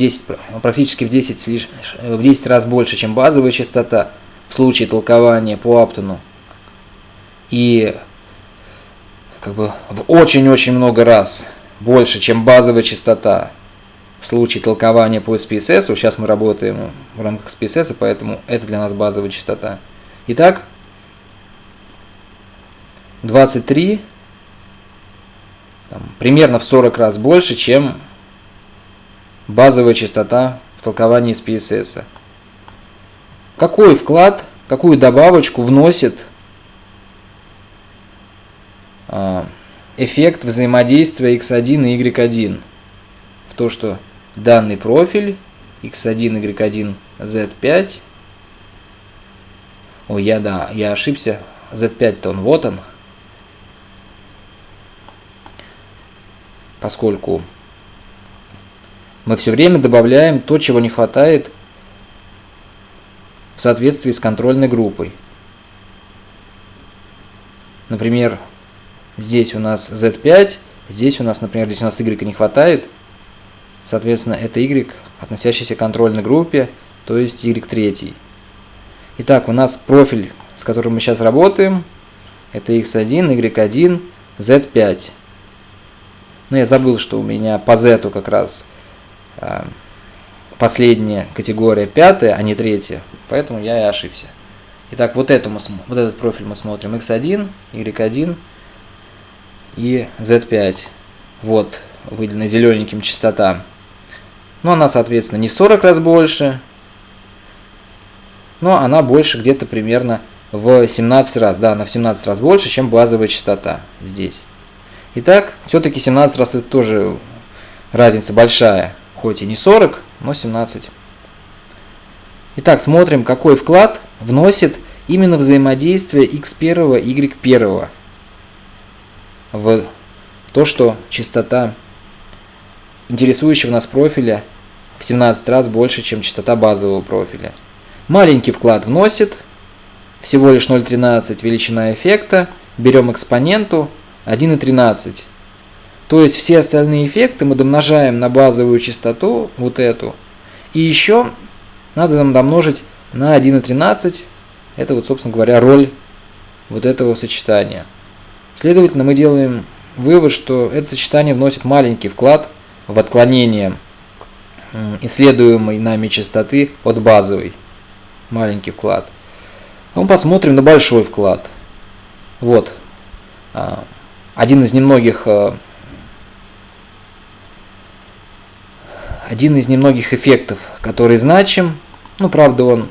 10, практически в 10, в 10 раз больше, чем базовая частота в случае толкования по Аптону. И как бы в очень-очень много раз больше, чем базовая частота в случае толкования по SPSS. Сейчас мы работаем в рамках SPSS, поэтому это для нас базовая частота. Итак, 23 там, примерно в 40 раз больше, чем базовая частота в толковании SPSS. Какой вклад, какую добавочку вносит а, эффект взаимодействия x1 и y1 в то, что данный профиль x1, y1, z5 Ой, я да, я ошибся. Z5-то он, вот он. Поскольку мы все время добавляем то, чего не хватает в соответствии с контрольной группой. Например, здесь у нас Z5, здесь у нас, например, здесь у нас Y не хватает, соответственно, это Y, относящийся к контрольной группе, то есть Y3. Итак, у нас профиль, с которым мы сейчас работаем, это x1, y1, z5. Но я забыл, что у меня по z как раз последняя категория пятая, а не третья, поэтому я и ошибся. Итак, вот, эту мы, вот этот профиль мы смотрим x1, y1 и z5. Вот выделена зелененьким частота. Но она, соответственно, не в 40 раз больше, но она больше где-то примерно в 17 раз, да, она в 17 раз больше, чем базовая частота здесь. Итак, все-таки 17 раз это тоже разница большая, хоть и не 40, но 17. Итак, смотрим, какой вклад вносит именно взаимодействие x1 и y1 в то, что частота интересующего нас профиля в 17 раз больше, чем частота базового профиля. Маленький вклад вносит, всего лишь 0,13 величина эффекта, берем экспоненту 1,13. То есть все остальные эффекты мы домножаем на базовую частоту, вот эту, и еще надо нам домножить на 1,13, это вот, собственно говоря, роль вот этого сочетания. Следовательно, мы делаем вывод, что это сочетание вносит маленький вклад в отклонение исследуемой нами частоты от базовой маленький вклад. Мы посмотрим на большой вклад. Вот. А, один из немногих один из немногих эффектов, который значим. Ну, правда, он